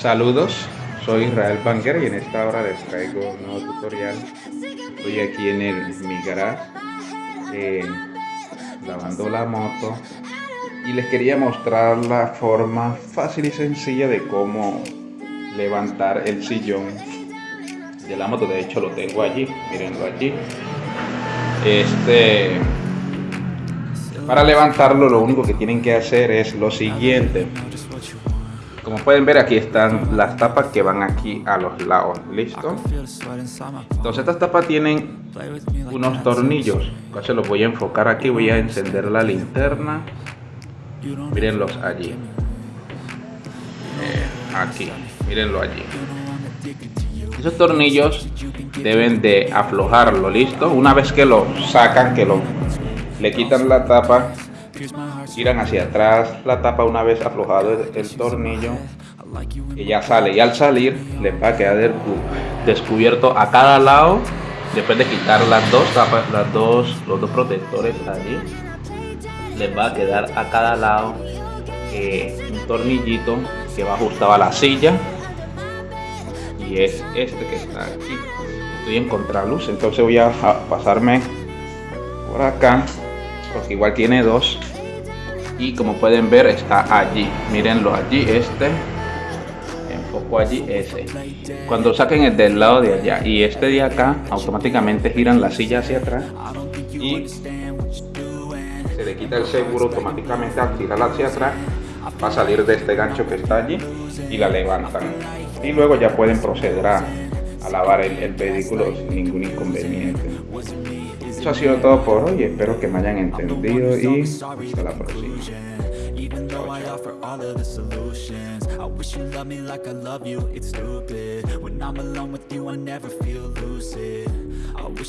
Saludos, soy Israel Banger y en esta hora les traigo un nuevo tutorial. Estoy aquí en el, mi garage lavando la moto y les quería mostrar la forma fácil y sencilla de cómo levantar el sillón de la moto. De hecho lo tengo allí, mirenlo allí. Este, para levantarlo lo único que tienen que hacer es lo siguiente como pueden ver aquí están las tapas que van aquí a los lados, ¿listo? Entonces estas tapas tienen unos tornillos, entonces los voy a enfocar aquí, voy a encender la linterna, mírenlos allí, eh, aquí, mírenlo allí. Esos tornillos deben de aflojarlo, ¿listo? Una vez que lo sacan, que lo le quitan la tapa giran hacia atrás la tapa una vez aflojado el, tornillo. Ya sale y al salir les va a quedar descubierto a cada lado. Después de quitar las dos tapas las dos los dos protectores allí les va a quedar a cada lado eh, un tornillito que va ajustado a la silla. Y es este que está aquí. Estoy en contraluz entonces voy a pasarme por acá porque igual tiene dos. Y como pueden ver está allí. Mírenlo allí este. Enfoco allí ese. Cuando saquen el del lado de allá y este de acá automáticamente giran la silla hacia atrás y se le quita el seguro automáticamente al girarla hacia atrás va a salir de este gancho que está allí y la levantan. Y luego ya pueden proceder a, lavar el vehículo sin ningún inconveniente eso ha sido todo por hoy, espero que me hayan entendido y hasta la próxima. Even though I offer all of the solutions I wish you me like I love you, it's stupid When I'm alone with you I never feel lucid